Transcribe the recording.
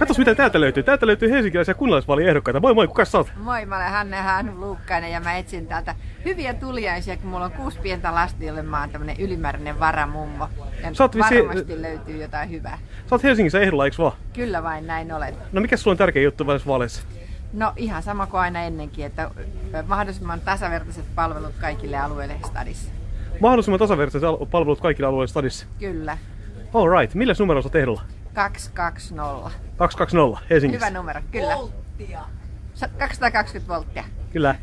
Katos mitä täältä löytyy. Täältä löytyy helsinkiläisiä kunnallisvaaliehdokkaita. Moi moi, kuka sä oot? Moi, mä olen Hanne Hannu Luukkainen ja mä etsin täältä hyviä tuliaisia, kun mulla on kuusi pientä lasta, jolle mä oon tämmönen ylimääräinen varamummo. Ja Sä oot varmasti löytyy jotain hyvää. Sä oot Helsingissä ehdolla, eiks vaan? Kyllä vain näin olen. No mikä sulla on tärkeä juttu vaaleissa? No ihan sama kuin aina ennenkin, että mahdollisimman tasavertaiset palvelut kaikille alueille stadissa. Mahdollisimman tasavertaiset al- palvelut kaikille alueille stadissa. Kyllä. Alright, millä numero sä ehdolla? 220. 220 Helsingissä. Hyvä numero, kyllä. Volttia. Sa- 220 volttia. Kyllä.